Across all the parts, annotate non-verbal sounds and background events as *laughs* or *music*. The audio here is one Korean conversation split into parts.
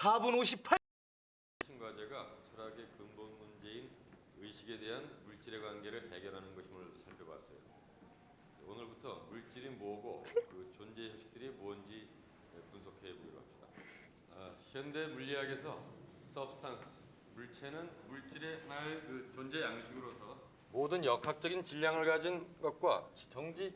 4분 58. 과제가 철학의 근본 문제인 의식에 대한 물질의 관계를 해결하는 것임을 살펴봤어요. 오늘부터 물질이 뭐고 그 *laughs* 존재 형식들이 뭔지 분석해 보기로 합시다. 아, 현대 물리학에서 substance 물체는 물질의 하나의 그 존재 양식으로서 모든 역학적인 질량을 가진 것과 정지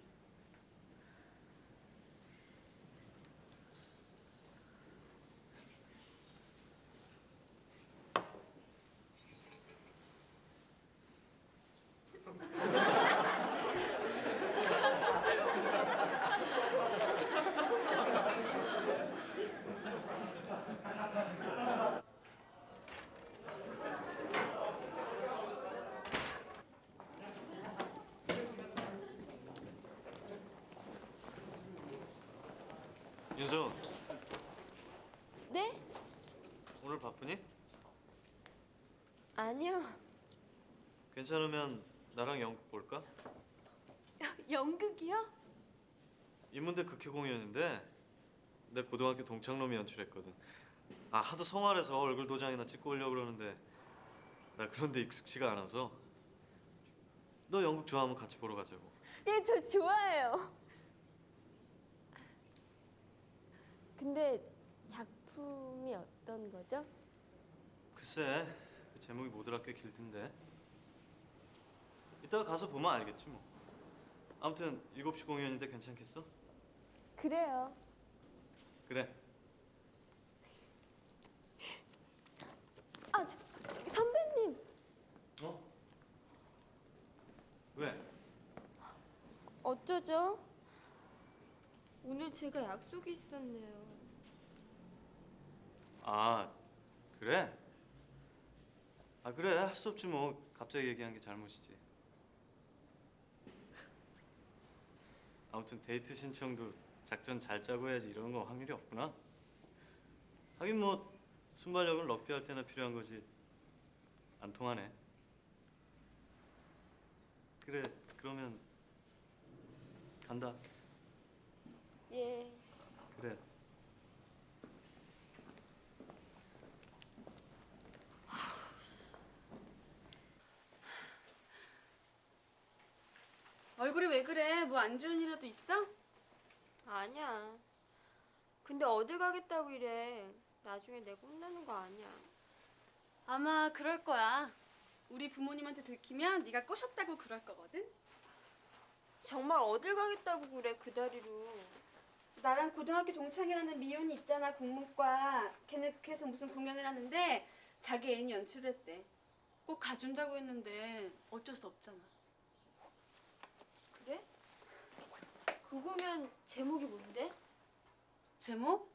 윤수 네? 오늘 바쁘니? 아니요. 괜찮으면 나랑 연극 볼까? 연극이요? 인문대 극회 공연인데 내 고등학교 동창놈이 연출했거든 아 하도 성활해서 얼굴 도장이나 찍고 오려고 그러는데 나 그런데 익숙치가 않아서 너 연극 좋아하면 같이 보러 가자고 예, 저 좋아해요. 근데 작품이 어떤 거죠? 글쎄 그 제목이 뭐더라 꽤 길던데 이따가 가서 보면 알겠지 뭐 아무튼 7시 공연인데 괜찮겠어? 그래요. 그래 아, 저, 선배님. 어? 왜? 어쩌죠? 오늘 제가 약속이 있었네요. 아 그래? 아 그래 할 수 없지 뭐 갑자기 얘기한 게 잘못이지 아무튼 데이트 신청도 작전 잘 짜고 해야지 이런 거 확률이 없구나. 하긴 뭐 순발력은 럭비 할 때나 필요한 거지. 안 통하네. 그래 그러면 간다. 예. 그래 얼굴이 왜 그래? 뭐 안 좋은 일이라도 있어? 아니야. 근데 어딜 가겠다고 이래. 나중에 내가 혼나는 거 아니야. 아마 그럴 거야. 우리 부모님한테 들키면 네가 꼬셨다고 그럴 거거든. 정말 어딜 가겠다고 그래, 그 다리로. 나랑 고등학교 동창이라는 미연이 있잖아 국문과. 걔네 극회에서 무슨 공연을 하는데 자기 애인이 연출을 했대. 꼭 가준다고 했는데 어쩔 수 없잖아. 그래? 그 공연 제목이 뭔데? 제목?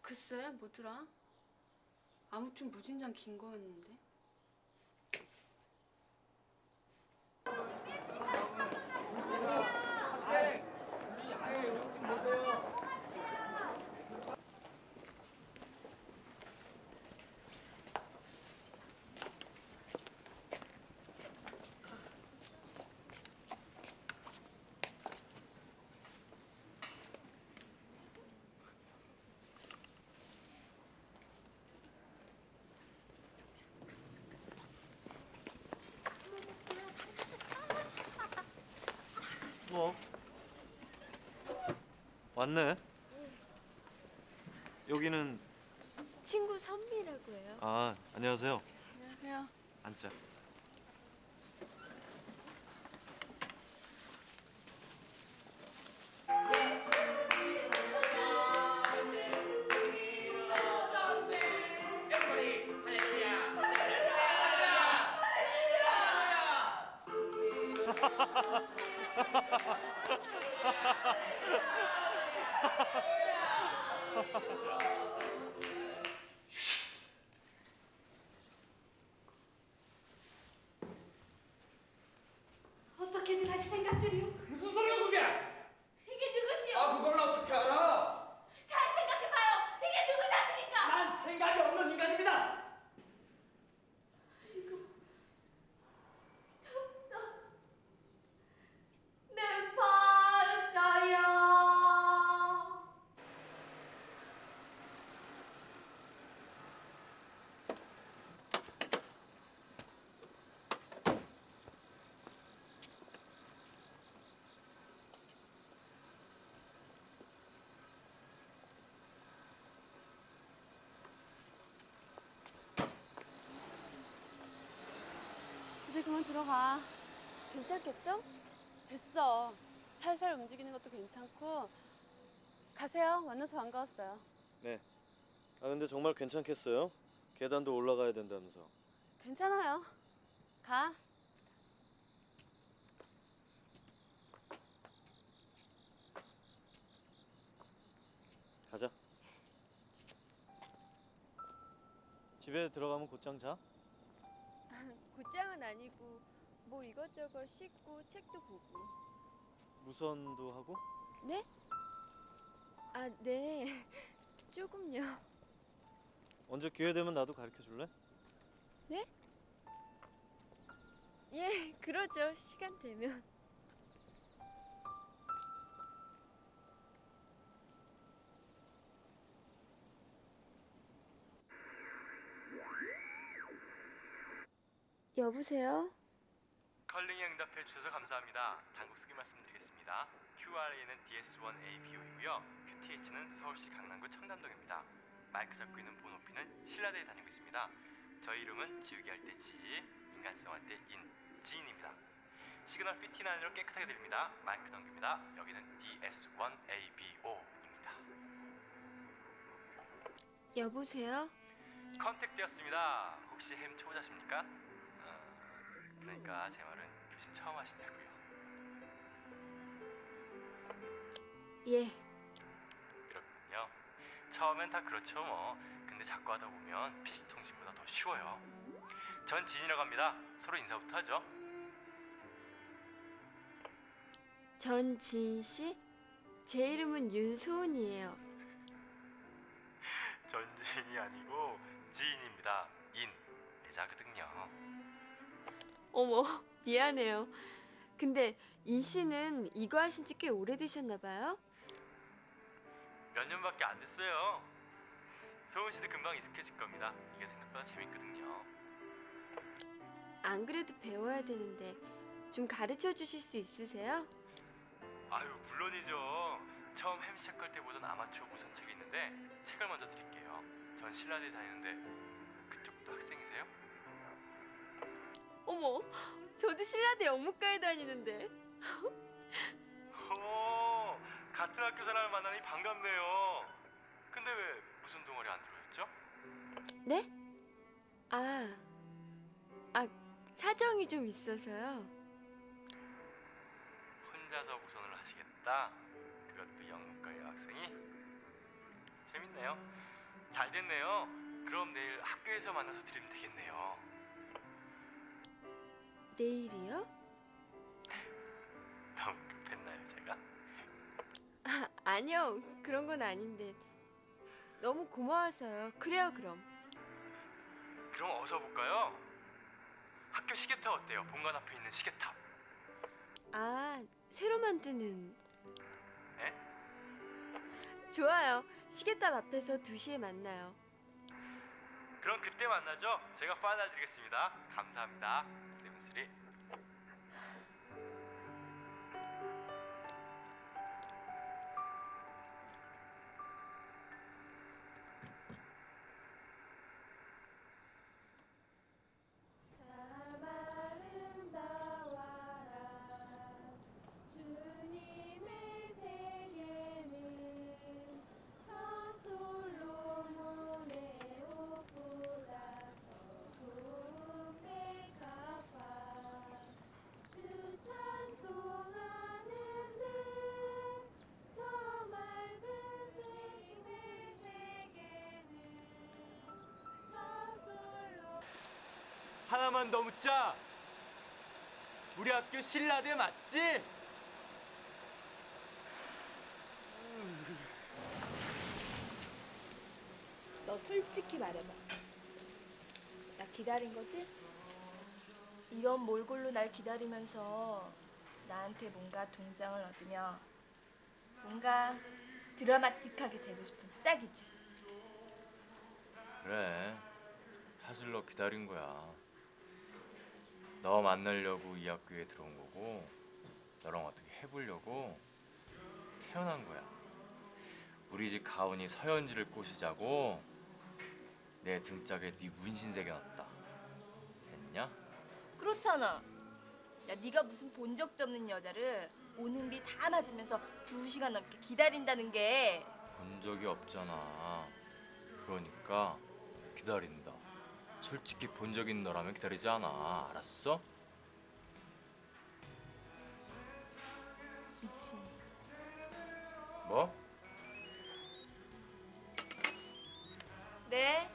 글쎄 뭐더라? 아무튼 무진장 긴 거였는데. 뭐 왔네 여기는 친구 선미라고 해요. 아 안녕하세요 안녕하세요. 앉자 이제 그만 들어가. 괜찮겠어? 됐어. 살살 움직이는 것도 괜찮고. 가세요. 만나서 반가웠어요. 아 근데 정말 괜찮겠어요? 계단도 올라가야 된다면서. 괜찮아요. 가. 가자. 집에 들어가면 곧장 자? 곧장은 아니고 뭐 이것저것 씻고 책도 보고. 무선도 하고? 네? 아, 네. *laughs* 조금요. 언제 기회 되면 나도 가르쳐 줄래? 예, 그러죠. 시간 되면. 여보세요? calling에 응답해 주셔서 감사합니다. 당국 소개 말씀드리겠습니다. QRA는 DS1ABO이고요. QTH는 서울시 강남구 청담동입니다. 마이크 잡고 있는 본 OP는 신라대에 다니고 있습니다. 저희 이름은 지우개 할 때 지, 인간성 할 때 인, 지인입니다. 시그널 fifty-nine으로 깨끗하게 들립니다. 마이크 넘깁니다. 여기는 DS1ABO입니다. 여보세요? 컨택 되었습니다. 혹시 햄 초보자십니까? 어, 그러니까 제 말은 교신 처음 하시냐고요. 예. 그렇군요. 처음엔 다 그렇죠 뭐. 근데 자꾸 하다 보면 PC 통신보다 더 쉬워요. 전 진이라고 합니다. 서로 인사부터 하죠. 전진 씨? 제 이름은 윤소은이에요. *laughs* 전진이 아니고 지인입니다. 인 애자거든요. 어머, *laughs* 미안해요. 근데 인 씨는 이거 하신 지 꽤 오래되셨나 봐요? 몇 년밖에 안 됐어요. 소은 씨도 금방 익숙해질 겁니다. 이게 생각보다 재밌거든요. 안 그래도 배워야 되는데 좀 가르쳐 주실 수 있으세요? 아유 물론이죠. 처음 햄 시작할 때 보던 아마추어 무선 책이 있는데 책을 먼저 드릴게요. 전 신라대 다니는데 그쪽도 학생이세요? 어머, 저도 신라대 영문과에 다니는데. 오, 같은 학교 사람을 만나니 반갑네요. 근데 왜 무슨 동아리 안 들어왔죠? 네? 아, 아 사정이 좀 있어서요. 혼자서 무선을 하시겠다. 그것도 영문과의 학생이 재밌네요. 잘 됐네요. 그럼 내일 학교에서 만나서 드리면 되겠네요. 내일이요? 너무 급했나요, 제가? 아, 아니요, 그런 건 아닌데 너무 고마워서요. 그래요, 그럼. 그럼 어서 볼까요? 학교 시계탑 어때요? 본관 앞에 있는 시계탑. 아, 새로 만드는. 네? 좋아요. 시계탑 앞에서 2시에 만나요. 그럼 그때 만나죠. 제가 파인을 드리겠습니다. 감사합니다. 3 하나만 더 묻자. 우리 학교 신라대 맞지? 너 솔직히 말해봐. 나 기다린 거지? 이런 몰골로 날 기다리면서 나한테 뭔가 동장을 얻으며 뭔가 드라마틱하게 되고 싶은 싹이지. 그래. 사실 너 기다린 거야. 너 만나려고 이 학교에 들어온 거고 너랑 어떻게 해보려고 태어난 거야. 우리 집 가훈이 서연지를 꼬시자고 내 등짝에 네 문신 새겨놨다. 됐냐? 그렇잖아. 야, 네가 무슨 본 적도 없는 여자를 오는 비 다 맞으면서 두 시간 넘게 기다린다는 게 본 적이 없잖아. 그러니까 기다린다. 솔직히 본 적 있는 너라면 기다리지 않아. 알았어? 미친. 뭐? 네.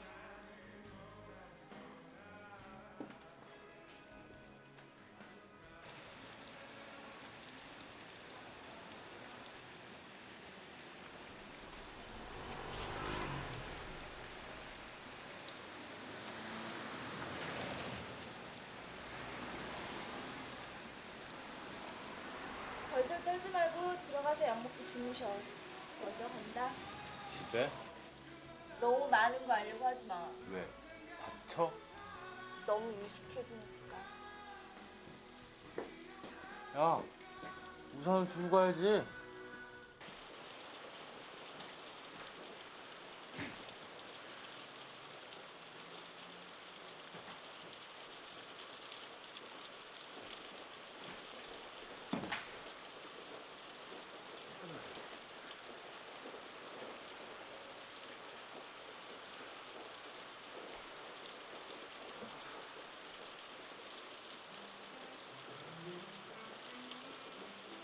떨지 말고 들어가서 약 먹고 주무셔. 먼저 간다. 집에? 너무 많은 거 알려고 하지 마. 왜? 다쳐? 너무 유식해지니까. 야, 우산은 주고 가야지.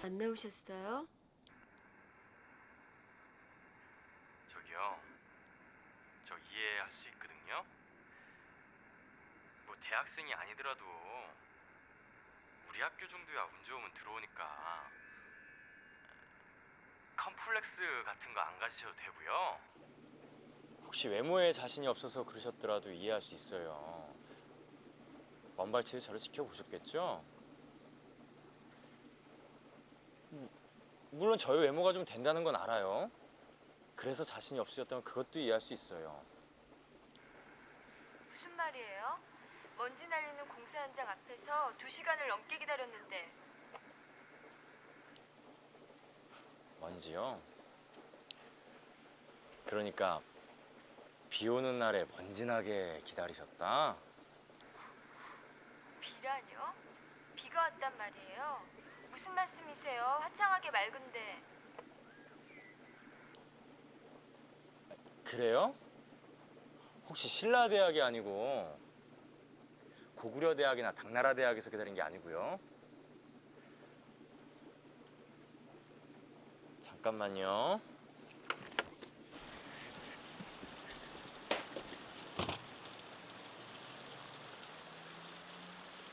안 나오셨어요? 저기요. 저 이해할 수 있거든요. 뭐 대학생이 아니더라도 우리 학교 정도야 운 좋으면 들어오니까 컴플렉스 같은 거 안 가지셔도 되고요. 혹시 외모에 자신이 없어서 그러셨더라도 이해할 수 있어요. 원발치를 저를 지켜보셨겠죠? 물론 저의 외모가 좀 된다는 건 알아요. 그래서 자신이 없으셨다면 그것도 이해할 수 있어요. 무슨 말이에요? 먼지 날리는 공사 현장 앞에서 두 시간을 넘게 기다렸는데 먼지요? 그러니까 비 오는 날에 먼지나게 기다리셨다? 비라뇨? 비가 왔단 말이에요? 무슨 말씀이세요? 화창하게 맑은데 그래요? 혹시 신라대학이 아니고 고구려대학이나 당나라대학에서 기다린 게 아니고요? 잠깐만요.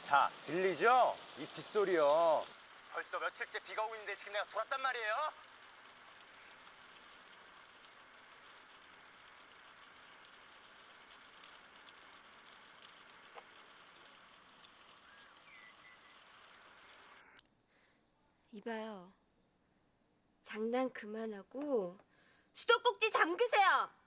자, 들리죠? 이 빗소리요. 벌써 며칠째 비가 오고 있는데 지금 내가 돌았단 말이에요? 이봐요. 장난 그만하고 수도꼭지 잠그세요.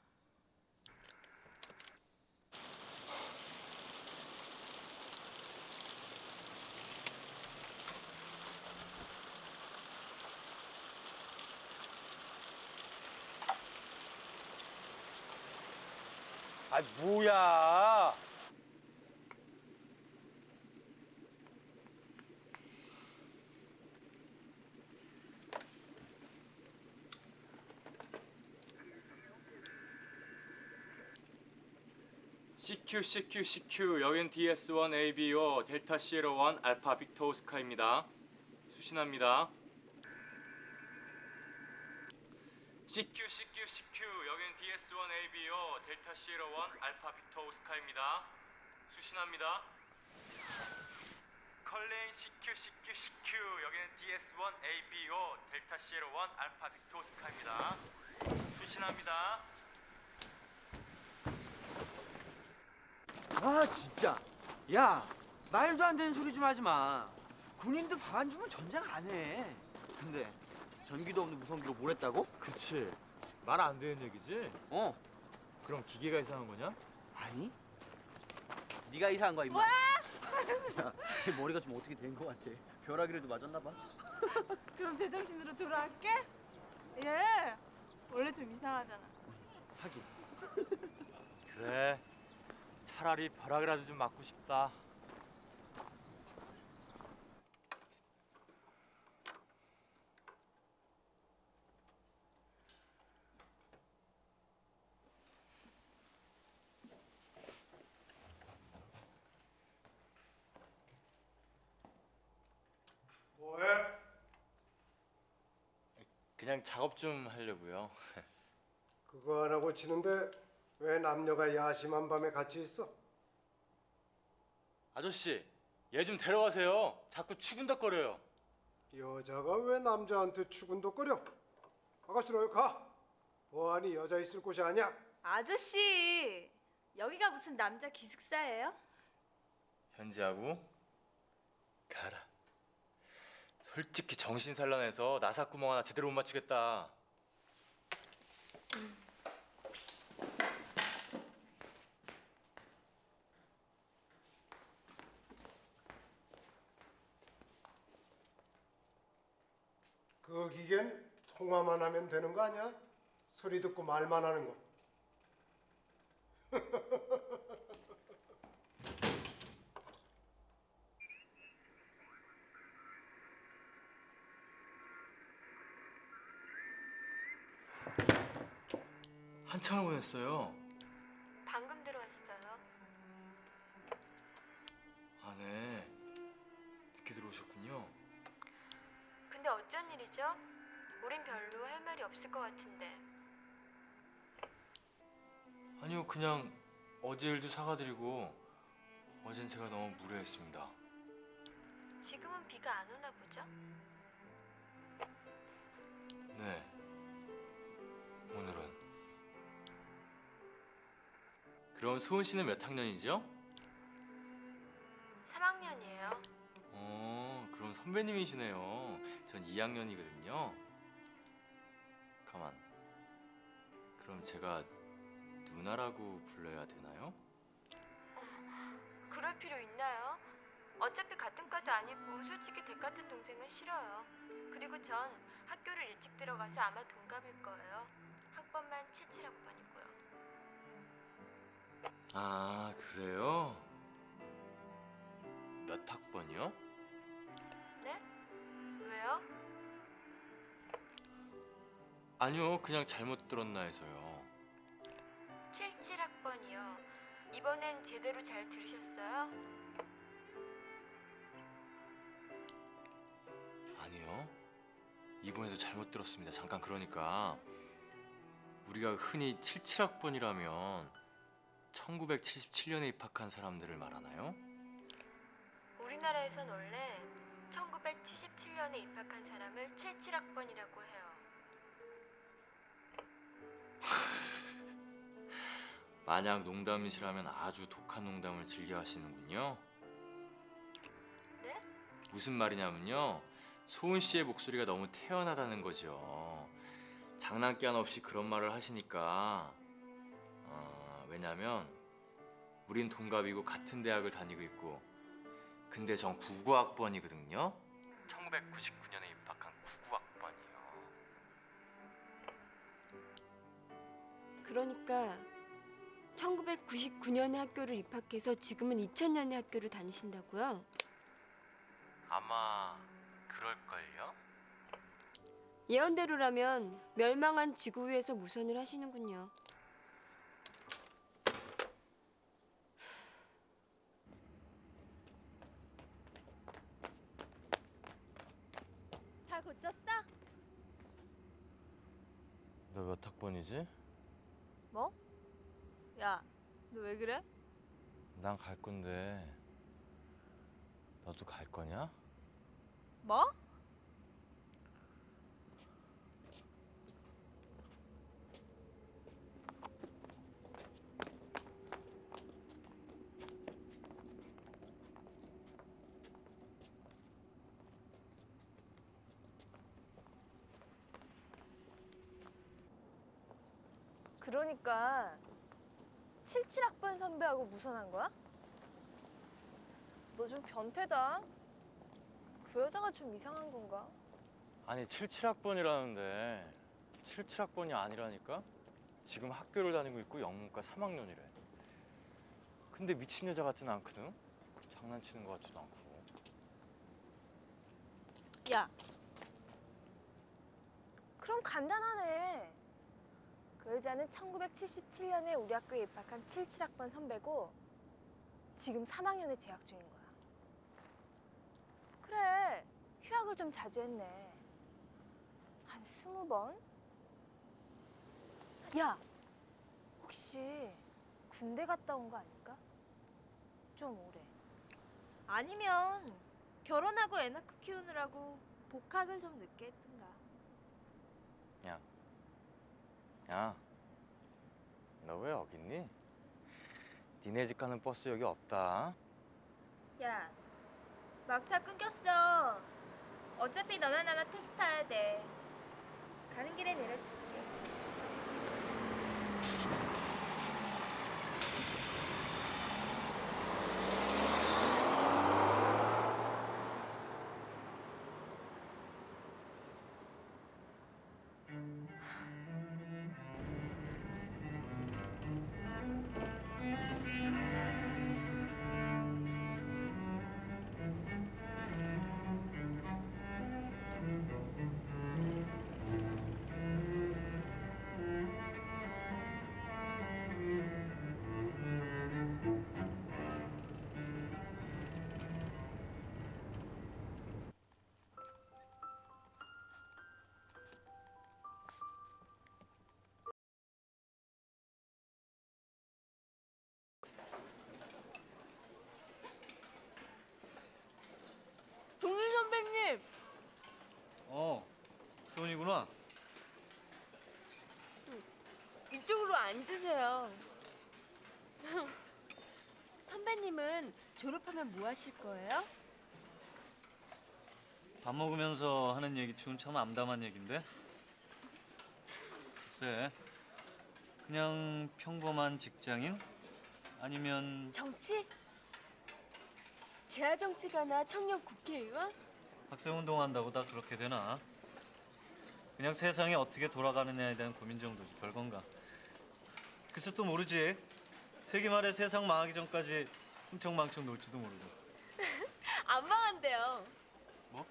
아 뭐야? CQ CQ CQ 여긴 DS1 ABO Delta Sierra 1 Alpha Victor Oscar입니다. 수신합니다. CQ CQ CQ 여긴 DS1 ABO Delta Sierra 1 Alpha Victor Oscar입니다. 수신합니다. calling CQ CQ CQ 여기는 DS1 ABO Delta Sierra 1 Alpha Victor Oscar입니다. 수신합니다. 아 진짜. 야 말도 안 되는 소리 좀 하지 마. 군인도 밥안 주면 전쟁 안 해. 근데 전기도 없는 무성기로 뭘 했다고? 그치 말 안 되는 얘기지? 어. 그럼 기계가 이상한 거냐? 아니? 네가 이상한 거야 임마. 뭐야? 야, 내 머리가 좀 어떻게 된 거 같아. 벼락이라도 맞았나 봐. *laughs* 그럼 제정신으로 돌아갈게. 예. 원래 좀 이상하잖아. 하긴. 그래 차라리 벼락이라도 좀 맞고 싶다 그냥 작업 좀 하려고요. 그거 안 하고 치는데 왜 남녀가 야심한 밤에 같이 있어? 아저씨, 얘 좀 데려가세요. 자꾸 추근덕거려요. 여자가 왜 남자한테 추근덕거려? 아가씨로 여기 가. 보안이 여자 있을 곳이 아니야. 아저씨 여기가 무슨 남자 기숙사예요? 현지하고 가라. 솔직히 정신 산란해서 나사구멍 하나 제대로 못 맞추겠다. 그 기계는 통화만 하면 되는 거 아니야? 소리 듣고 말만 하는 거. *laughs* 한참을 보냈어요. 방금 들어왔어요. 아, 네. 늦게 들어오셨군요. 근데 어쩐 일이죠? 우린 별로 할 말이 없을 것 같은데. 아니요, 그냥 어제 일도 사과드리고 어젠 제가 너무 무례했습니다. 지금은 비가 안 오나 보죠? 네. 오늘은. 그럼 소은 씨는 몇 학년이죠? 3학년이에요. 어, 그럼 선배님이시네요. 전 2학년이거든요. 가만. 그럼 제가 누나라고 불러야 되나요? 그럴 필요 있나요? 어차피 같은 과도 아니고 솔직히 대 같은 동생은 싫어요. 그리고 전 학교를 일찍 들어가서 아마 동갑일 거예요. 학번만 77학번이고요. 아, 그래요? 몇 학번이요? 네? 왜요? 아니요, 그냥 잘못 들었나 해서요. 77학번이요. 이번엔 제대로 잘 들으셨어요? 아니요. 이번에도 잘못 들었습니다. 잠깐 그러니까 우리가 흔히 77학번이라면 1977년에 입학한 사람들을 말하나요? 우리나라에선 원래 1977년에 입학한 사람을 77학번이라고 해요. *laughs* 만약 농담이시라면 아주 독한 농담을 즐겨 하시는군요. 네? 무슨 말이냐면요. 소은 씨의 목소리가 너무 태연하다는 거죠. 장난기 없이 그런 말을 하시니까 어, 왜냐면 우린 동갑이고 같은 대학을 다니고 있고 근데 전 99학번이거든요. 1999년에 입학한 99학번이요. 그러니까 1999년에 학교를 입학해서 지금은 2000년에 학교를 다니신다고요? 아마 그럴걸요? 예언대로라면 멸망한 지구 위에서 무선을 하시는군요. 다 고쳤어? 너 몇 학번이지? 뭐? 야, 너 왜 그래? 난 갈 건데 너도 갈 거냐? 뭐? 그러니까 77학번 선배하고 무선한 거야? 너 좀 변태다. 그 여자가 좀 이상한 건가? 아니 77학번이라는데 77학번이 아니라니까? 지금 학교를 다니고 있고 영문과 3학년이래 근데 미친 여자 같진 않거든? 장난치는 것 같지도 않고 야. 그럼 간단하네. 그 여자는 1977년에 우리 학교에 입학한 77학번 선배고 지금 3학년에 재학 중인 거야. 그래. 휴학을 좀 자주 했네. 아, 한 스무 번? 야, 혹시 군대 갔다 온 거 아닐까? 좀 오래. 아니면 결혼하고 애 낳고 키우느라고 복학을 좀 늦게 했든가. 야, 너왜 여기 있니? 니네 집 가는 버스 여기 없다. 야, 막차 끊겼어. 어차피 너나 나나 택시 타야 돼. 가는 길에 내려줄게. 앉으세요. *laughs* 선배님은 졸업하면 뭐 하실 거예요? 밥 먹으면서 하는 얘기 치곤 참 암담한 얘긴데. 글쎄, 그냥 평범한 직장인? 아니면 정치? 재하 정치가나 청년 국회의원? 학생운동 한다고 다 그렇게 되나? 그냥 세상이 어떻게 돌아가느냐에 대한 고민 정도지 별건가. 글쎄 또 모르지. 세기 말에 세상 망하기 전까지 흥청망청 놀지도 모르고. *laughs* 안 망한대요. 뭐?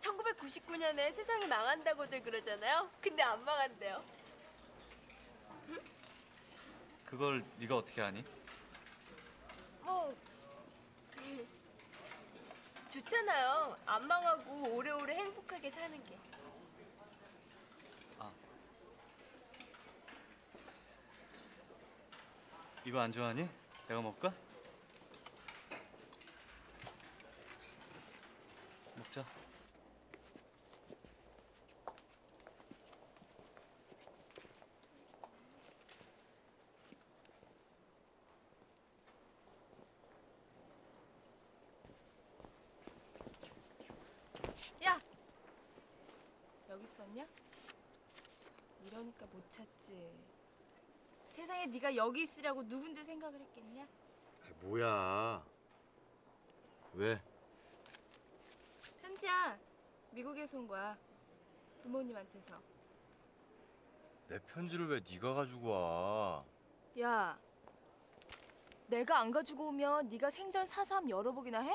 1999년에 세상이 망한다고들 그러잖아요. 근데 안 망한대요. *laughs* 그걸 네가 어떻게 아니? 뭐 그, 좋잖아요. 안 망하고 오래오래 행복하게 사는 게. 이거 안 좋아하니? 내가 먹을까? 먹자. 야, 여기 있었냐? 이러니까 못 찾지. 세상에 네가 여기 있으라고 누군데 생각을 했겠냐? 뭐야? 왜? 현지야, 미국에서 온 거야. 부모님한테서. 내 편지를 왜 네가 가지고 와? 야, 내가 안 가지고 오면 네가 생전 여러 복이나 해?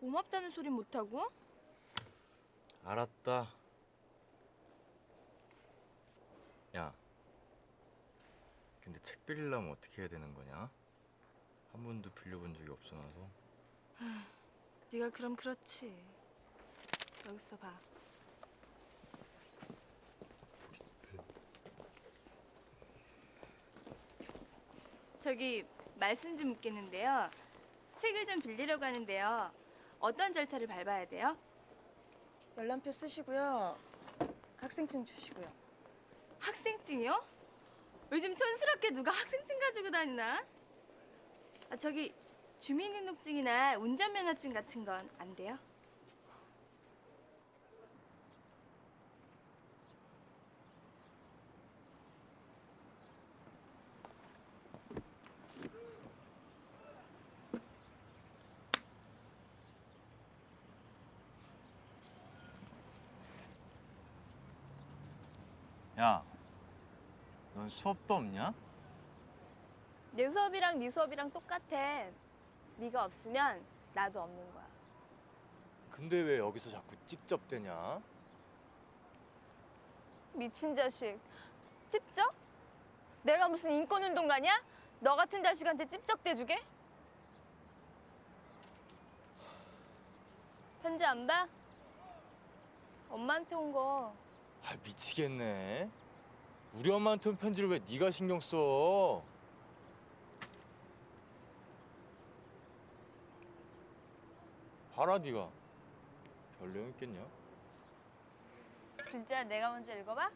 고맙다는 소린 못 하고? 알았다. 야, 근데 책 빌리려면 어떻게 해야 되는 거냐? 한 번도 빌려본 적이 없어놔서. *sighs* 네가 그럼 그렇지. 여기 있어 봐. 저기 말씀 좀 묻겠는데요. 책을 좀 빌리려고 하는데요. 어떤 절차를 밟아야 돼요? 열람표 쓰시고요. 학생증 주시고요. 학생증이요? 요즘 촌스럽게 누가 학생증 가지고 다니나? 아, 저기 주민등록증이나 운전면허증 같은 건 안 돼요? 야, 넌 수업도 없냐? 내 수업이랑 네 수업이랑 똑같아. 네가 없으면 나도 없는 거야. 근데 왜 여기서 자꾸 찝쩍대냐? 미친 자식. 찝쩍? 내가 무슨 인권운동가냐? 너 같은 자식한테 찝쩍대주게? 편지 안 봐? 엄마한테 온 거. 아 미치겠네. 우리 엄마한테 온 편지를 왜 네가 신경 써? 봐라 네가. 별 내용 있겠냐? 진짜 내가 먼저 읽어봐?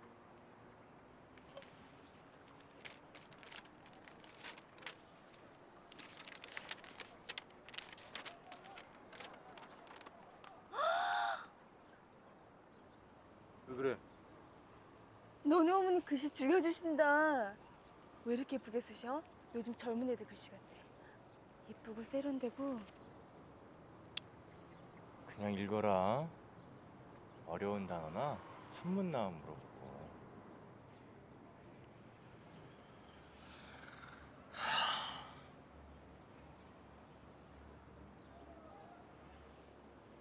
너네 어머니 글씨 죽여주신다. 왜 이렇게 예쁘게 쓰셔? 요즘 젊은 애들 글씨 같아. 예쁘고 세련되고 그냥 읽어라. 어려운 단어나 한문 나온 물어보고.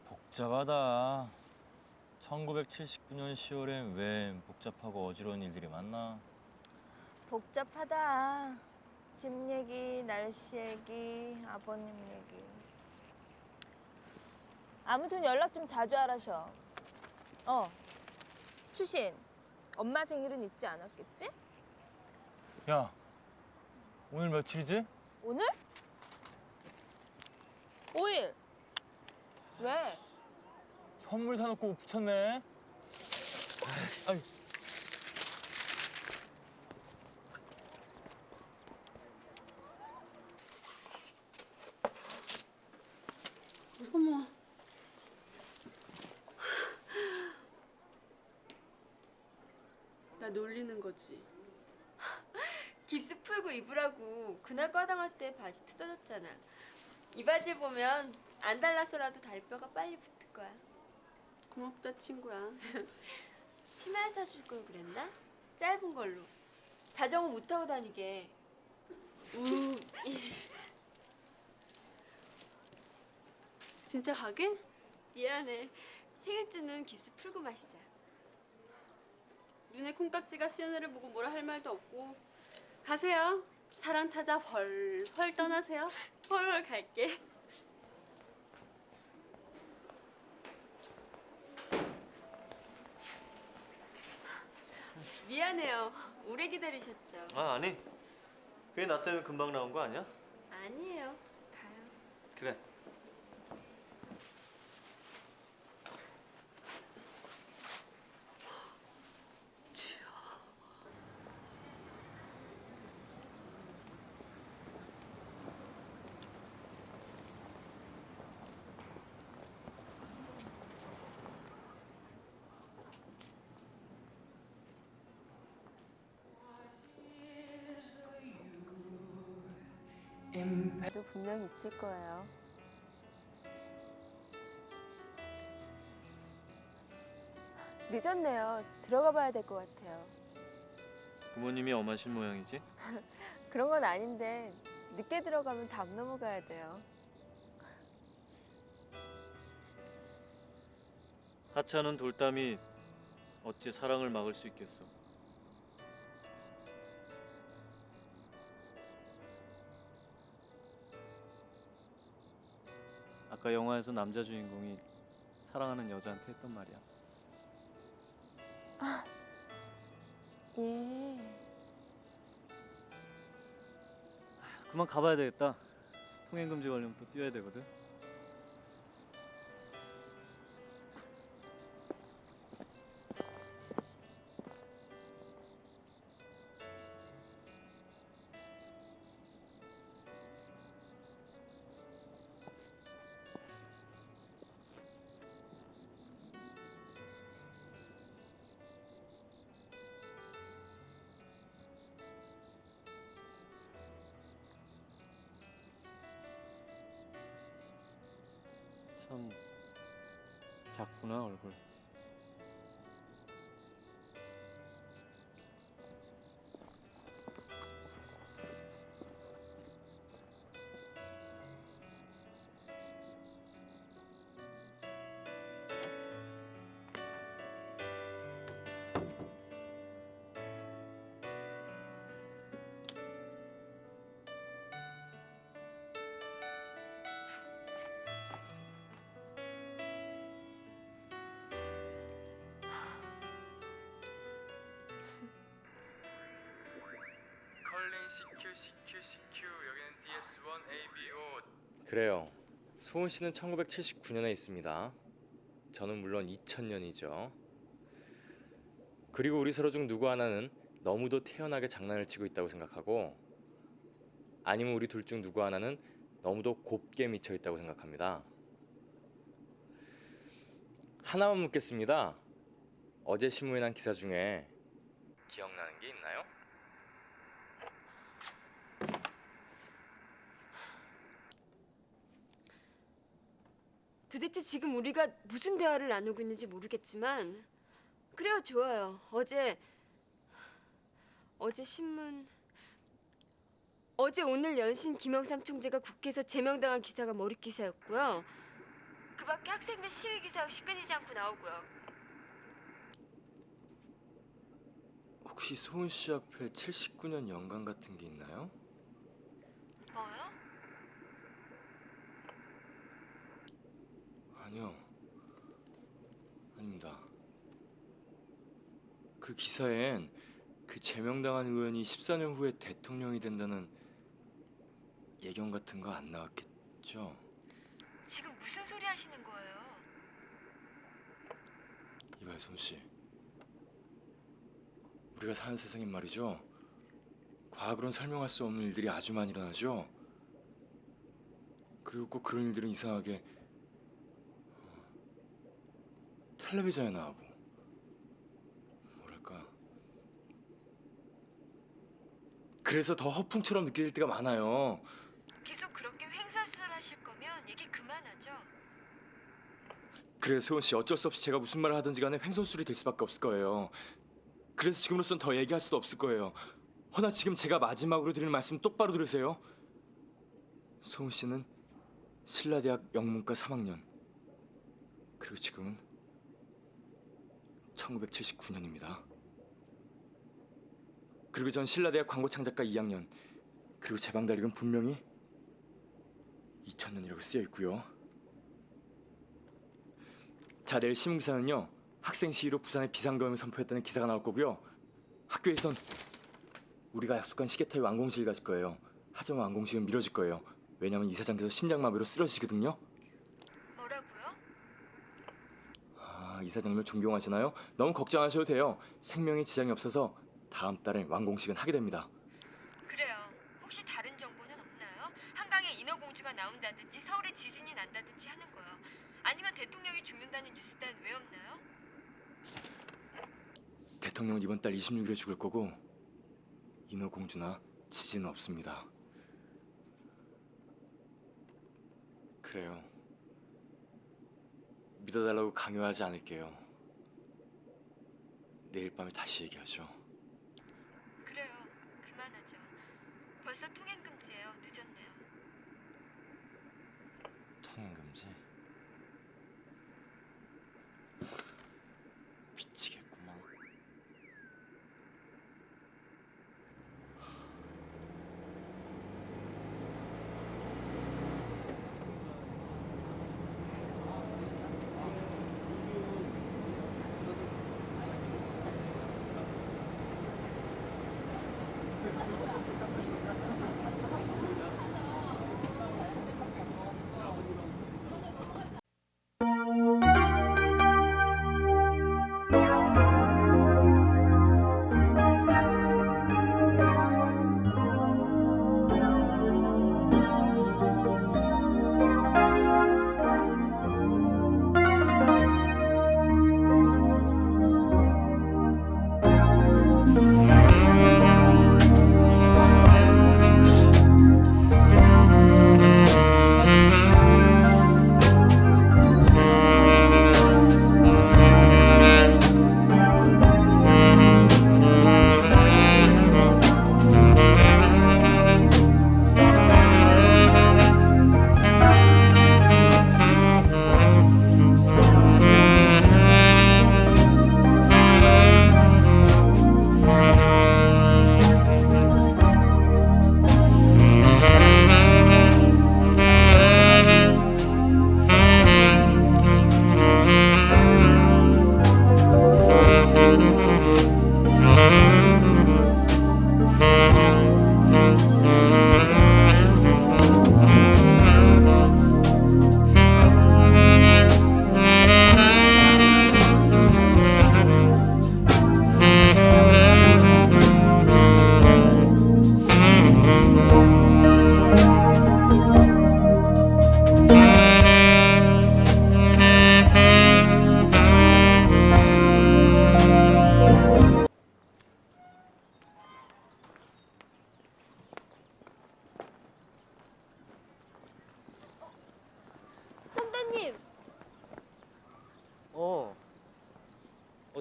복잡하다. 1979년 10월엔 왜 복잡하고 어지러운 일들이 많나? 복잡하다. 집 얘기, 날씨 얘기, 아버님 얘기. 아무튼 연락 좀 자주 하라셔. 어. 추신, 엄마 생일은 잊지 않았겠지? 야, 오늘 며칠이지? 오늘? 5일. 왜? 선물 사놓고 붙였네. 아이, 어머. 나 놀리는 거지. 깁스 풀고 입으라고 그날 과당할 때 바지 뜯어졌잖아. 이 바지 보면 안 달라서라도 다리뼈가 빨리 붙을 거야. 고맙다 친구야. *laughs* 치마 사줄 걸 그랬나? 짧은 걸로. 자전거 못 타고 다니게. 우. *laughs* 진짜 가게? 미안해. 생일주는 깁스 풀고 마시자. 눈에 콩깍지가 시은이를 보고 뭐라 할 말도 없고 가세요. 사랑 찾아 훨훨 떠나세요. *laughs* 헐헐 갈게. 미안해요. 오래 기다리셨죠? 아 아니. 그게 나 때문에 금방 나온 거 아니야? 아니에요. 가요. 그래. 도 분명 있을 거예요. 늦었네요. 들어가 봐야 될 것 같아요. 부모님이 엄하신 모양이지? *laughs* 그런 건 아닌데 늦게 들어가면 담 넘어가야 돼요. 하찮은 돌담이 어찌 사랑을 막을 수 있겠어? 아까 영화에서 남자 주인공이 사랑하는 여자한테 했던 말이야. 예. 그만 가봐야 되겠다. 통행 금지 걸리면 또 뛰어야 되거든. 작 컬링 CQ CQ CQ 여기는 DS1 ABO 그래요. 소은 씨는 1979년에 있습니다. 저는 물론 2000년이죠. 그리고 우리 서로 중 누구 하나는 너무도 태연하게 장난을 치고 있다고 생각하고 아니면 우리 둘 중 누구 하나는 너무도 곱게 미쳐 있다고 생각합니다. 하나만 묻겠습니다. 어제 신문에 난 기사 중에 기억나는 게 있나요? 도대체 지금 우리가 무슨 대화를 나누고 있는지 모르겠지만 그래요 좋아요 어제 어제 신문 어제 오늘 연신 김영삼 총재가 국회에서 제명당한 기사가 머리 기사였고요 그 밖에 학생들 시위 기사 역시 끊이지 않고 나오고요 혹시 소은 씨 앞에 79년 연강 같은 게 있나요? 뭐요? 아니요. 아닙니다. 그 기사엔 그 제명당한 의원이 14년 후에 대통령이 된다는 예견 같은 거 안 나왔겠죠? 지금 무슨 소리 하시는 거예요? 이봐요, 손 씨. 우리가 사는 세상엔 말이죠. 과학으론 설명할 수 없는 일들이 아주 많이 일어나죠. 그리고 꼭 그런 일들은 이상하게 어, 텔레비전에 나오고 뭐랄까 그래서 더 허풍처럼 느껴질 때가 많아요. 계속 그렇게 횡설수설하실 거면 얘기 그만하죠 그래서 소은 씨 어쩔 수 없이 제가 무슨 말을 하든지 간에 횡설수설이 될 수밖에 없을 거예요. 그래서 지금으로선 더 얘기할 수도 없을 거예요. 허나 지금 제가 마지막으로 드리는 말씀 똑바로 들으세요. 소은 씨는 신라대학 영문과 3학년. 그리고 지금은 1979년입니다. 그리고 전 신라대학 광고창작과 2학년. 그리고 제 방다릭은 분명히 2000년이라고 쓰여 있고요. 자 내일 신문기사는요 학생 시위로 부산에 비상경을 선포했다는 기사가 나올 거고요 학교에선 우리가 약속한 시계타이 완공식을 가질 거예요 하지만 완공식은 미뤄질 거예요 왜냐면 이사장께서 심장마비로 쓰러지시거든요 뭐라고요? 아 이사장님을 존경하시나요? 너무 걱정 하셔도 돼요 생명에 지장이 없어서 다음 달에 완공식은 하게 됩니다 그래요. 혹시 다른 정보는 없나요? 한강에 인어공주가 나온다든지 서울에 지진이 난다든지 하는 거요. 아니면 대통령이 죽는다는 뉴스 따윈 왜 없나요? 대통령은 이번 달 26일에 죽을 거고 인어공주나 지진은 없습니다 그래요 믿어달라고 강요하지 않을게요 내일 밤에 다시 얘기하죠 그래요. 그만하죠. 벌써 통행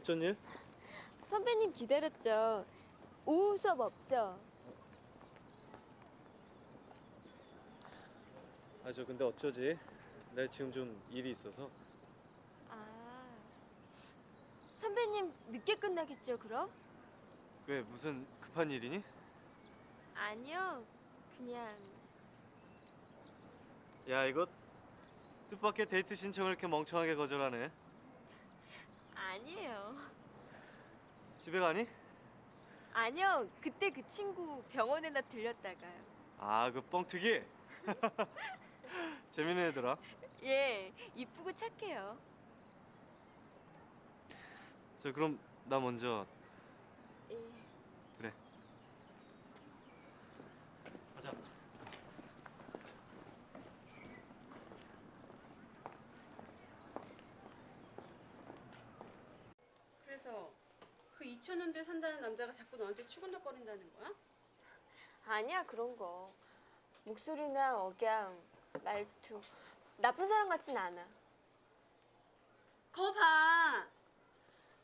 어쩐 일? 선배님 기다렸죠. 오후 수업 없죠? 아 저 근데 어쩌지? 나 지금 좀 일이 있어서. 아, 선배님 늦게 끝나겠죠, 그럼? 왜 무슨 급한 일이니? 아니요, 그냥 야 이거 뜻밖의 데이트 신청을 이렇게 멍청하게 거절하네. 아니에요. 집에 가니? 아니요, 그때 그 친구 병원에나 들렸다가요. 아 그 뻥튀기? *laughs* 재밌는 애더라. 예, 이쁘고 착해요. 저 그럼 나 먼저 예. 그래. 가자. 그래서 그 2000년대 산다는 남자가 자꾸 너한테 추근덕거린다는 거야? 아니야 그런 거. 목소리나 억양, 말투 나쁜 사람 같진 않아. 거 봐.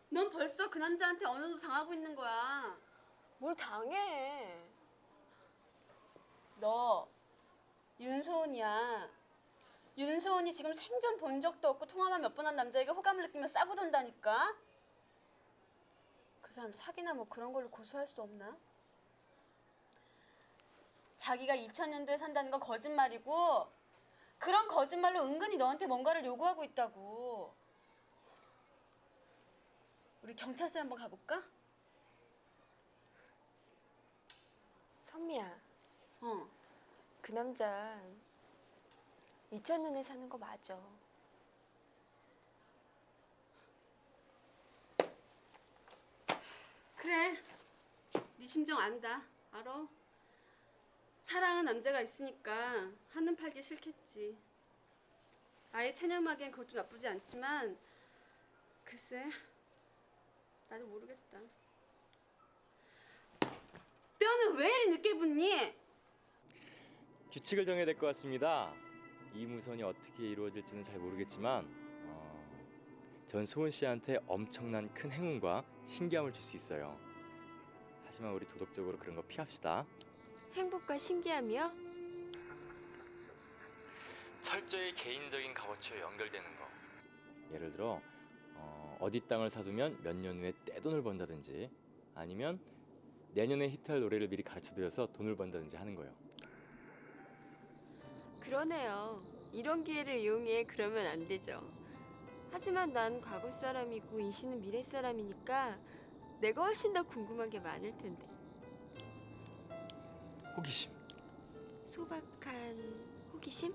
넌 벌써 그 남자한테 어느 정도 당하고 있는 거야. 뭘 당해? 너 윤소은이야. 윤소은이 지금 생전 본 적도 없고 통화만 몇 번 한 남자에게 호감을 느끼며 싸고 돈다니까. 그 사람 사기나 뭐 그런 걸로 고소할 수 없나? 자기가 2000년도에 산다는 건 거짓말이고 그런 거짓말로 은근히 너한테 뭔가를 요구하고 있다고. 우리 경찰서에 한번 가볼까? 선미야, 어. 그 남자 2000년에 사는 거 맞아. 그래. 네 심정 안다. 알아. 사랑하는 남자가 있으니까 한눈 팔기 싫겠지. 아예 체념하기엔 그것도 나쁘지 않지만 글쎄 나도 모르겠다. 뼈는 왜 이리 늦게 붙니? 규칙을 정해야 될 것 같습니다. 이 무선이 어떻게 이루어질지는 잘 모르겠지만 어, 전 소은 씨한테 엄청난 큰 행운과 신기함을 줄 수 있어요. 하지만 우리 도덕적으로 그런 거 피합시다. 행복과 신기함이요? 철저히 개인적인 값어치와 연결되는 거. 예를 들어 어, 어 디 땅을 사두면 몇 년 후에 떼돈을 번다든지 아니면 내년에 히트할 노래를 미리 가르쳐드려서 돈을 번다든지 하는 거예요. 그러네요. 이런 기회를 이용해 그러면 안 되죠. 하지만 난 과거 사람이고 이 씨는 미래 사람이니까 내가 훨씬 더 궁금한 게 많을 텐데. 호기심. 소박한 호기심?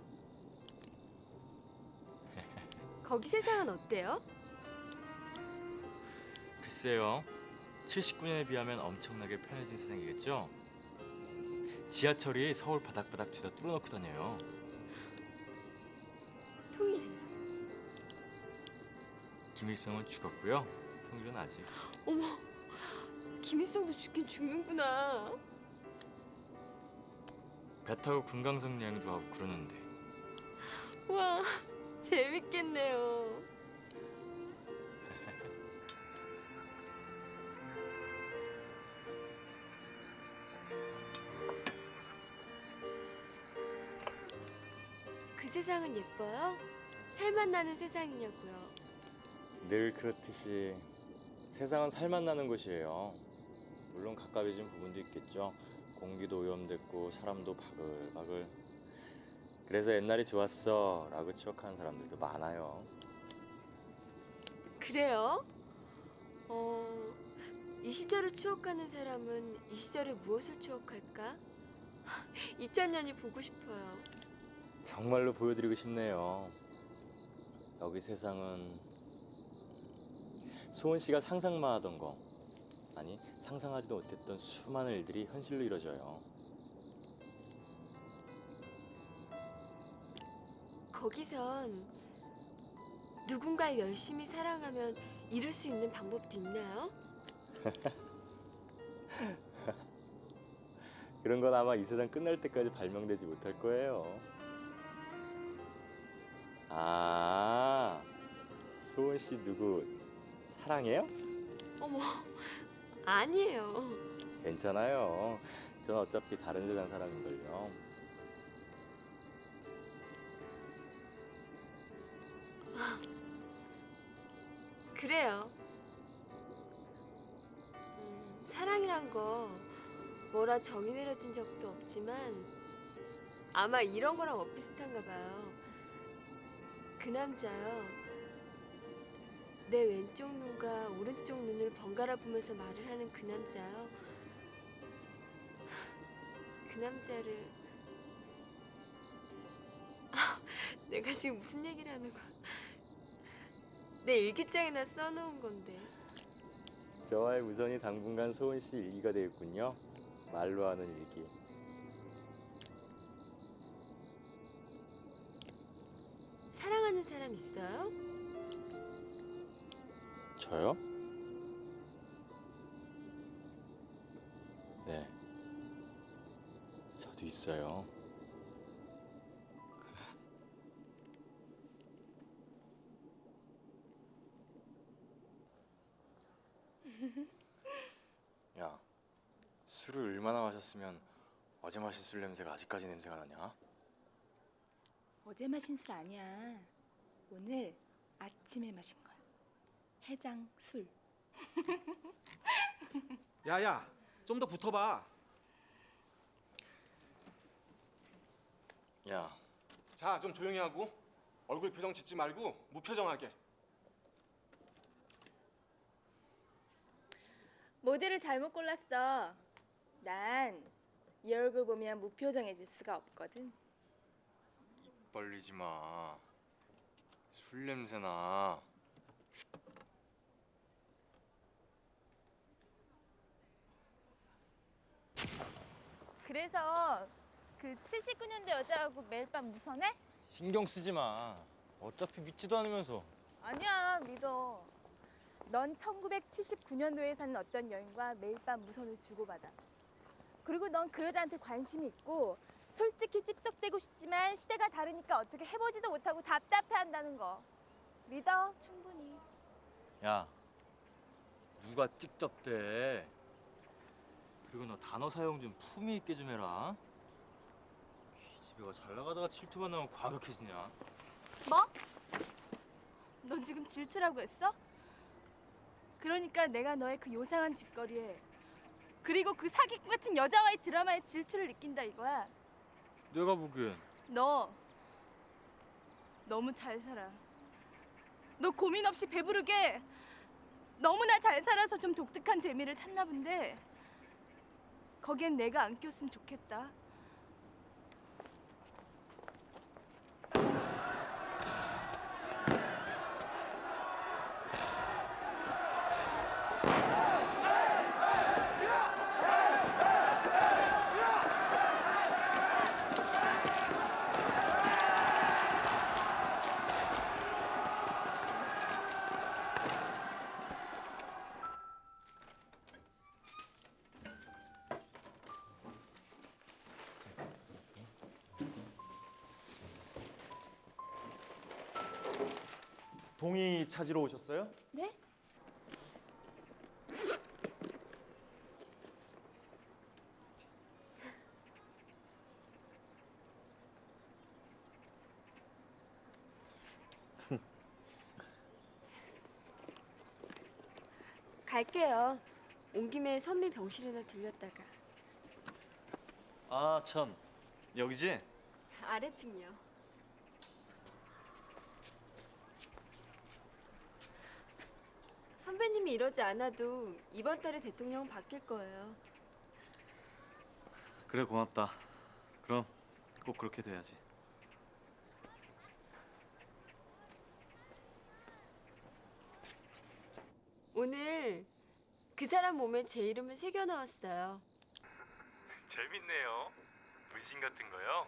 거기 세상은 어때요? 글쎄요. 79년에 비하면 엄청나게 편해진 세상이겠죠. 지하철이 서울 바닥바닥 죄다 뚫어놓고 다녀요. 통일은요? 김일성은 죽었고요. 통일은 아직. 어머, 김일성도 죽긴 죽는구나. 배 타고 금강석 여행도 하고 그러는데 와, 재밌겠네요. 그 세상은 예뻐요? 살맛 나는 세상이냐고요. 늘 그렇듯이 세상은 살맛 나는 곳이에요. 물론 가까워진 부분도 있겠죠. 공기도 오염됐고 사람도 바글바글. 그래서 옛날이 좋았어 라고 추억하는 사람들도 많아요. 그래요? 어, 이 시절을 추억하는 사람은 이 시절의 무엇을 추억할까? *laughs* 2000년이 보고 싶어요. 정말로 보여드리고 싶네요. 여기 세상은 소은 씨가 상상만 하던 거 아니 상상하지도 못했던 수많은 일들이 현실로 이루어져요. 거기선 누군가를 열심히 사랑하면 이룰 수 있는 방법도 있나요? *laughs* 그런 건 아마 이 세상 끝날 때까지 발명되지 못할 거예요. 아, 소은 씨 누구 사랑해요? 어머, 아니에요. 괜찮아요. 전 어차피 다른 세상 사람인걸요. 그래요. 음, 사랑이란 거 뭐라 정이 내려진 적도 없지만 아마 이런 거랑 엇비슷한가 봐요. 그 남자요. 내 왼쪽 눈과 오른쪽 눈을 번갈아 보면서 말을 하는 그 남자요. 그 남자를 아, *laughs* 내가 지금 무슨 얘기를 하는 거야? 내 일기장에나 써놓은 건데. 저와의 우선이 당분간 소은 씨 일기가 되겠군요. 말로 하는 일기. 사랑하는 사람 있어요? 저요? 네. 저도 있어요. *laughs* 야, 술을 얼마나 마셨으면 어제 마신 술 냄새가 아직까지 냄새가 나냐? 어제 마신 술 아니야. 오늘 아침에 마신 거야. 해장 술. 야야, 좀 더 붙어봐. 야, 자, 좀 조용히 하고 얼굴 표정 짓지 말고 무표정하게. 모델을 잘못 골랐어. 난 이 얼굴 보면 무표정해질 수가 없거든. 벌리지 마. 술 냄새 나. 그래서 그 79년도 여자하고 매일 밤 무선해? 신경 쓰지 마. 어차피 믿지도 않으면서. 아니야 믿어. 넌 1979년도에 사는 어떤 여인과 매일 밤 무선을 주고받아. 그리고 넌 그 여자한테 관심이 있고 솔직히 찝쩍대고 싶지만 시대가 다르니까 어떻게 해보지도 못하고 답답해한다는 거. 믿어 충분히. 야, 누가 찍접대? 그리고 너 단어 사용 좀 품위 있게 좀 해라. 기집애가 잘 나가다가 질투만 나면 과격해지냐? 뭐? 너 지금 질투라고 했어? 그러니까 내가 너의 그 요상한 짓거리에 그리고 그 사기꾼 같은 여자와의 드라마에 질투를 느낀다 이거야. 내가 보기엔 너 너무 잘 살아. 너 고민 없이 배부르게 너무나 잘 살아서 좀 독특한 재미를 찾나 본데 거기엔 내가 안 꼈으면 좋겠다. 동의 찾으러 오셨어요? 네? 갈게요. 온 김에 선미 병실이나 들렸다가 아 참 여기지? 아래층이요. 이러지 않아도 이번 달에 대통령은 바뀔 거예요. 그래 고맙다. 그럼 꼭 그렇게 돼야지. 오늘 그 사람 몸에 제 이름을 새겨 넣었어요. 재밌네요. 문신 같은 거요?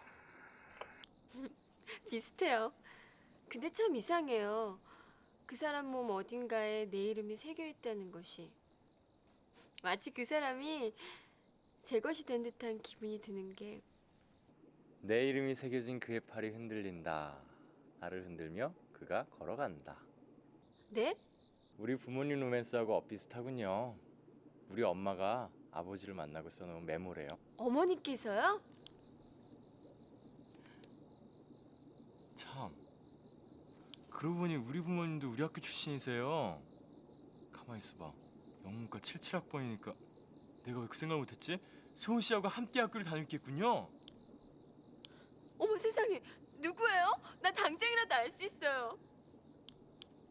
*laughs* 비슷해요. 근데 참 이상해요. 그 사람 몸 어딘가에 내 이름이 새겨 있다는 것이 마치 그 사람이 제 것이 된 듯한 기분이 드는 게 내 이름이 새겨진 그의 팔이 흔들린다. 나를 흔들며 그가 걸어간다. 네? 우리 부모님 로맨스하고 엇비슷하군요. 우리 엄마가 아버지를 만나고 써놓은 메모래요. 어머니께서요? 참. 그러고 보니 우리 부모님도 우리 학교 출신이세요. 가만히 있어봐. 영문과 77학번이니까 내가 왜 그 생각을 못했지? 소은 씨하고 함께 학교를 다녔겠군요. 어머 세상에 누구예요? 나 당장이라도 알 수 있어요.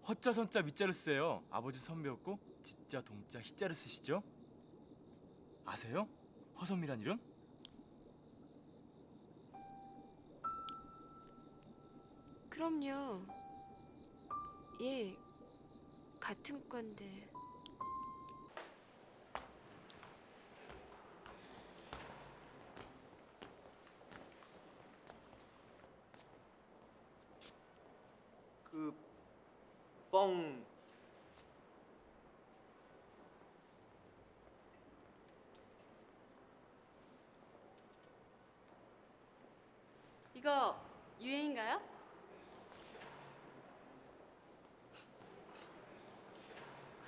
허자 선자 밑자를 쓰세요. 아버지 선배였고 지자 동자 희자를 쓰시죠? 아세요? 허선미란 이름? 그럼요. 예, 같은 건데. 그 뻥 이거 유행인가요?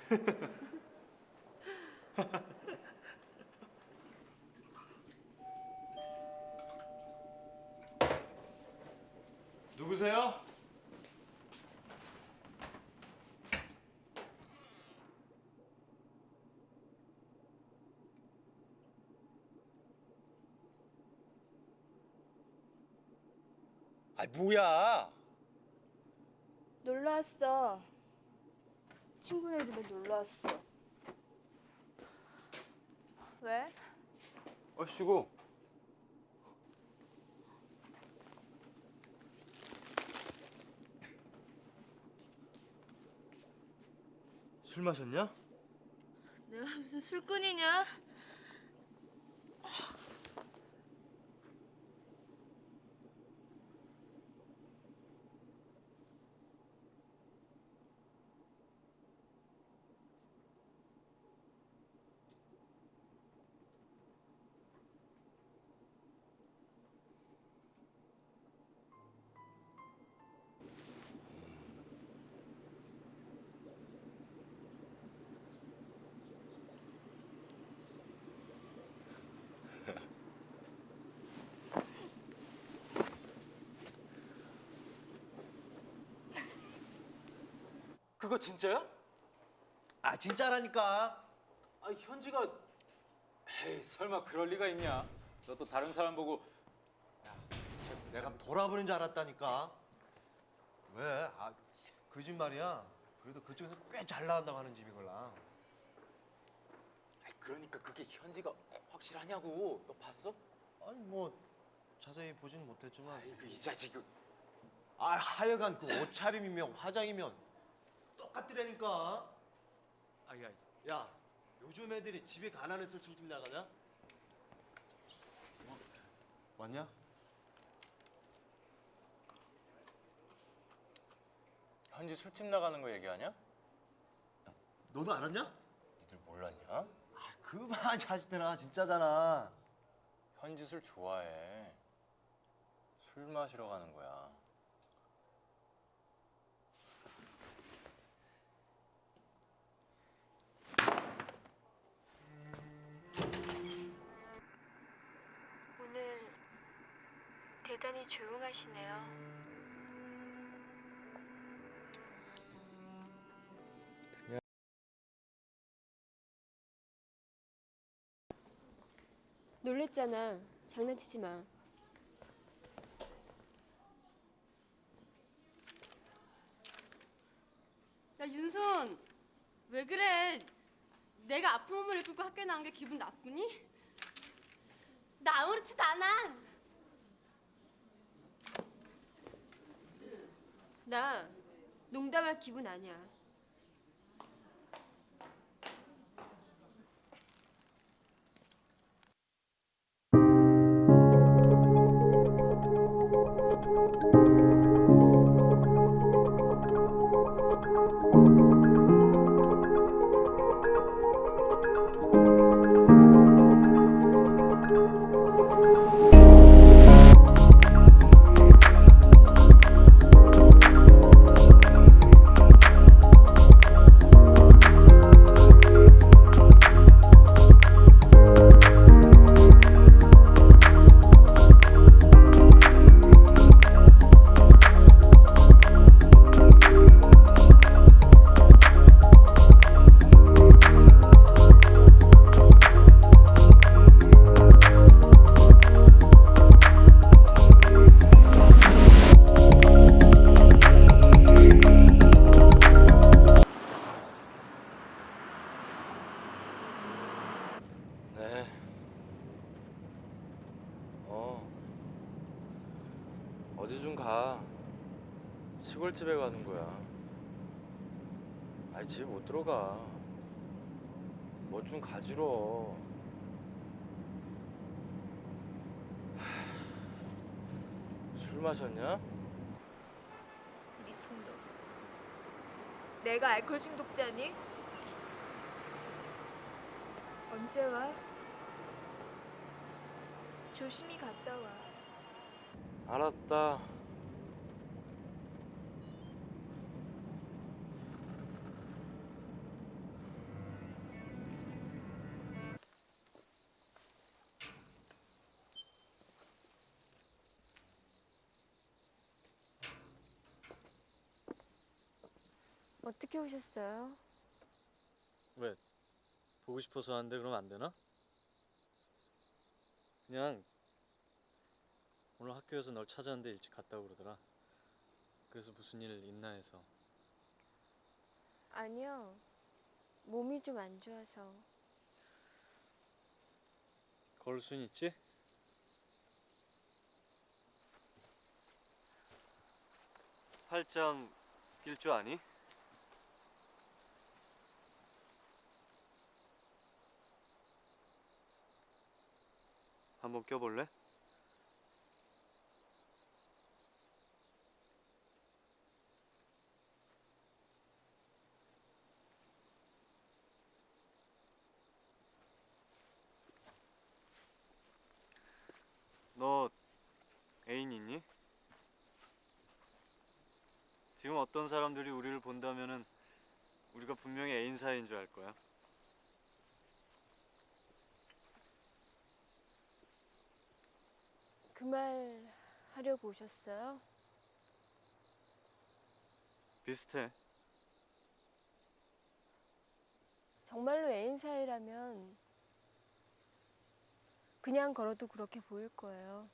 *laughs* 누구세요? 아 뭐야? 놀러 왔어. 친구네 집에 놀러 왔어. 왜? 얼씨구. 술 마셨냐? 내가 무슨 술꾼이냐? 그거 진짜야? 아 진짜라니까. 아 현지가 에이 설마 그럴 리가 있냐? 너 또 다른 사람 보고 내가 돌아보는 줄 알았다니까. 왜? 아, 그집 말이야. 그래도 그쪽에서 꽤 잘 나간다고 하는 집이걸라. 그러니까 그게 현지가 확실하냐고. 너 봤어? 아니 뭐 자세히 보진 못했지만. 아이고 이 자식. 아 하여간 그 옷차림이면 화장이면 똑같더라니까. 아야. 야 요즘 애들이 집에 가난해서 술집 나가냐? 왔냐? 현지 술집 나가는 거 얘기하냐? 너도 알았냐? 니들 몰랐냐? 아 그만 자식들아 진짜잖아. 현지 술 좋아해. 술 마시러 가는 거야. 대단히 조용하시네요. 놀랬잖아. 장난치지 마. 야 윤손 왜 그래? 내가 아픈 몸을 이끌고 학교에 나온 게 기분 나쁘니? 나 아무렇지도 않아. 나 농담할 기분 아니야. 못 들어가. 뭐 좀 가지러. 하, 술 마셨냐? 미친놈. 내가 알코올 중독자니? 언제 와? 조심히 갔다 와. 알았다. 어떻게 오셨어요? 왜? 보고 싶어서 하는데 그럼 안 되나? 그냥 오늘 학교에서 널 찾았는데 일찍 갔다고 그러더라. 그래서 무슨 일 있나 해서. 아니요. 몸이 좀 안 좋아서. 걸을 순 있지? 팔짱 낄 줄 아니? 한번 껴볼래? 너 애인 있니? 지금 어떤 사람들이 우리를 본다면은 우리가 분명히 애인 사이인 줄 알 거야. 그 말 하려고 오셨어요? 비슷해. 정말로 애인 사이라면 그냥 걸어도 그렇게 보일 거예요.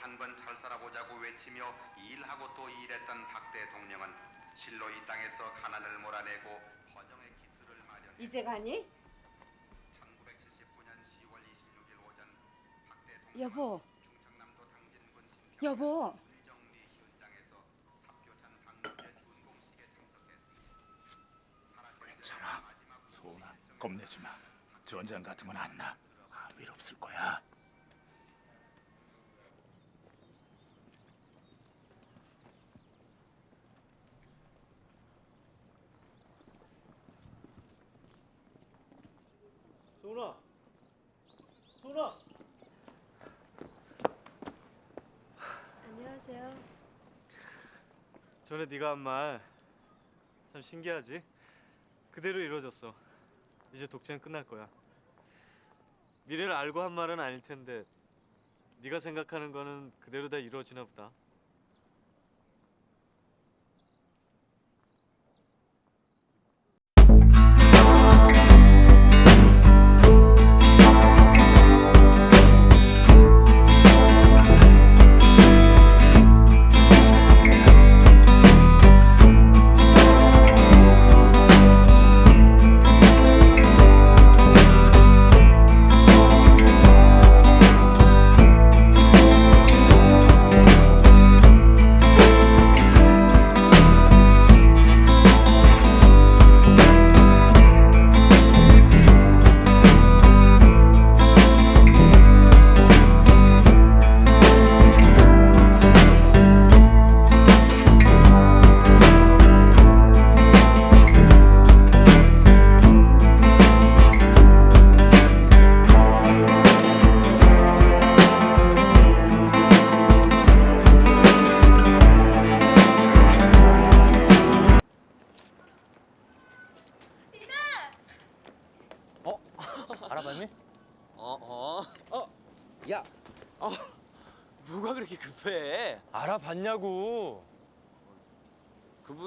한번 잘 살아보자고 외치며 일하고 또 일했던 박 대통령은 실로 이 땅에서 가난을 몰아내고 번영의 기틀을 마련. 이제 가니? 1979년 10월 26일 오전 박 대통령 여보, 충청남도 당진군 신평 여보. 현장에서 사표찬 방문제 준공식에 참석했습니다. 괜찮아. 소은아, 겁내지 마. 전장 같은 건 안 나. 아무 일 없을 거야. 소은아, 소은아. 안녕하세요. 전에 네가 한 말 참 신기하지? 그대로 이루어졌어. 이제 독재는 끝날 거야. 미래를 알고 한 말은 아닐 텐데 네가 생각하는 거는 그대로 다 이루어지나 보다.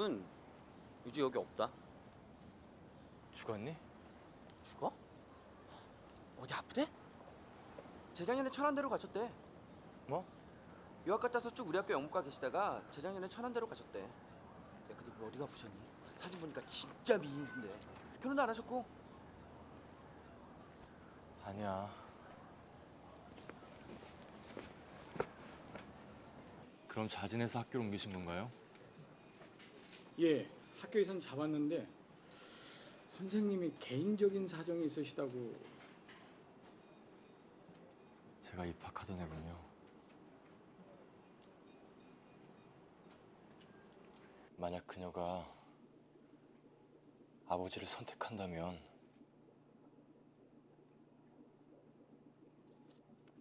그분 이제 여기 없다. 죽었니? 죽어? 어디 아프대? 재작년에 천안대로 가셨대. 뭐? 유학 갔다 와서 쭉 우리 학교 영문과 계시다가 재작년에 천안대로 가셨대. 야, 근데 그 어디가 아프셨니? 사진 보니까 진짜 미인인데. 결혼도 안 하셨고. 아니야. 그럼 자진해서 학교로 옮기신 건가요? 예, 학교에선 잡았는데 선생님이 개인적인 사정이 있으시다고 제가 입학하던 애군요. 만약 그녀가 아버지를 선택한다면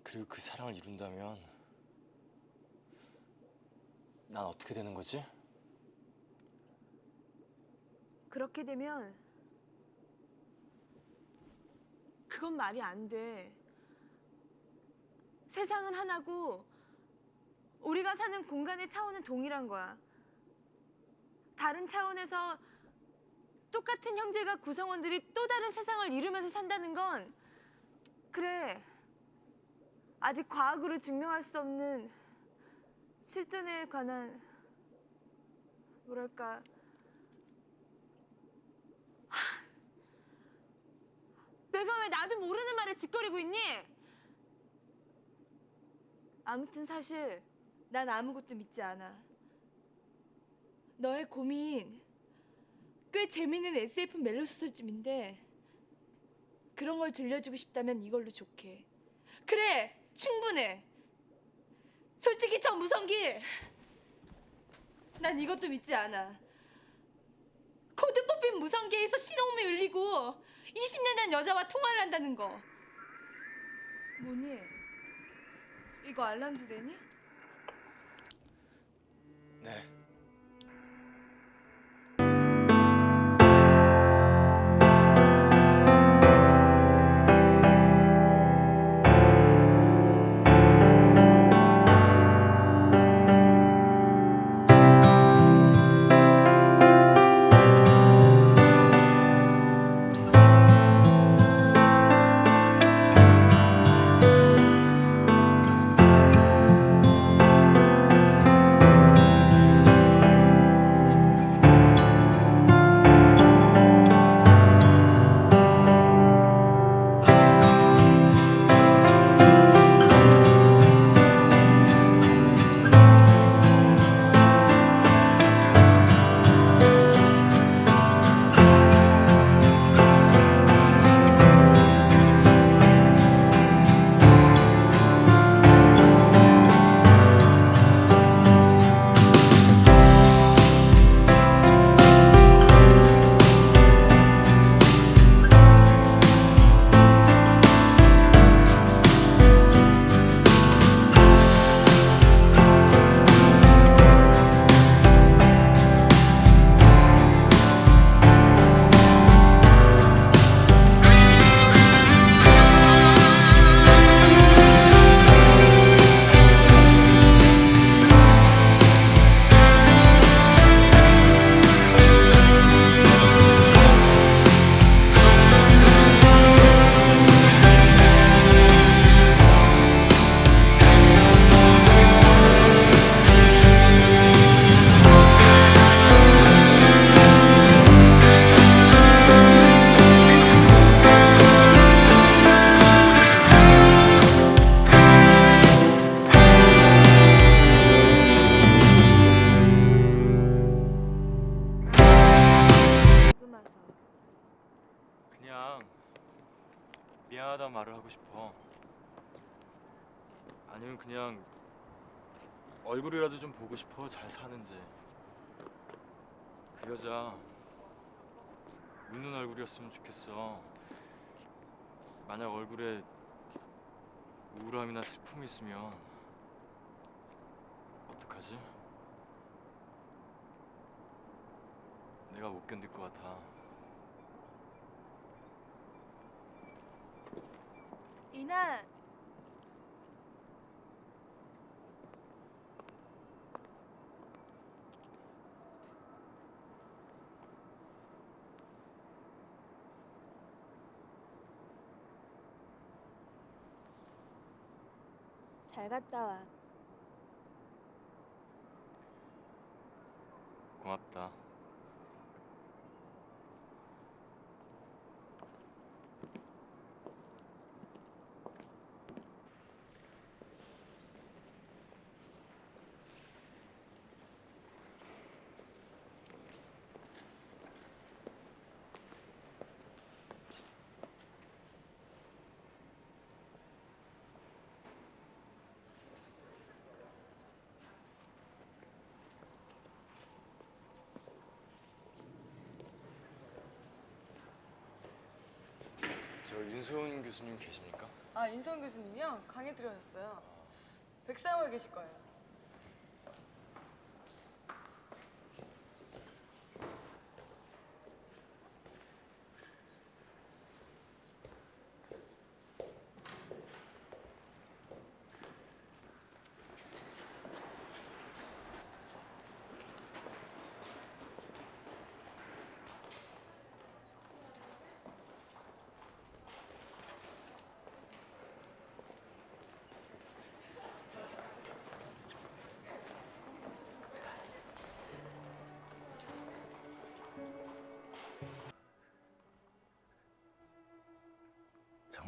그리고 그 사랑을 이룬다면 난 어떻게 되는 거지? 그렇게 되면 그건 말이 안 돼. 세상은 하나고 우리가 사는 공간의 차원은 동일한 거야. 다른 차원에서 똑같은 형제가 구성원들이 또 다른 세상을 이루면서 산다는 건 그래. 아직 과학으로 증명할 수 없는 실존에 관한 뭐랄까 내가 왜 나도 모르는 말을 짓거리고 있니? 아무튼 사실 난 아무것도 믿지 않아. 너의 고민 꽤 재밌는 SF 멜로 소설쯤인데 그런 걸 들려주고 싶다면 이걸로 좋게. 그래, 충분해. 솔직히 저 무성기 난 이것도 믿지 않아. 코드 뽑힌 무성기에서 신호음이 울리고 20년 된 여자와 통화를 한다는 거. 뭐니? 이거 알람도 되니? 네. 얼굴이었으면 좋겠어. 만약 얼굴에 우울함이나 슬픔이 있으면 어떡하지? 내가 못 견딜 것 같아. 이나 잘 갔다 와. 고맙다. 저 윤소은 교수님 계십니까? 아 윤성 교수님이요? 강의 들어오셨어요. 백사모에 계실 거예요.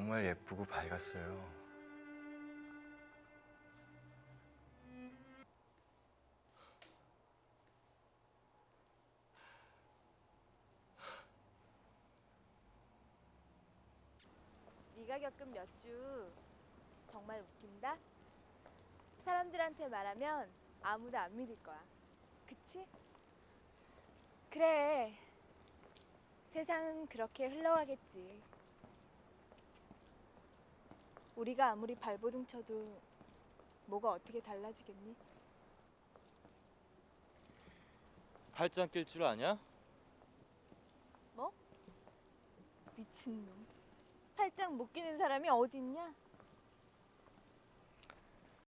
정말 예쁘고 밝았어요. 네가 겪은 몇 주 정말 웃긴다. 사람들한테 말하면 아무도 안 믿을 거야. 그치? 그래. 세상은 그렇게 흘러가겠지. 우리가 아무리 발버둥 쳐도 뭐가 어떻게 달라지겠니? 팔짱 낄 줄 아냐? 뭐? 미친놈. 팔짱 못 끼는 사람이 어딨냐?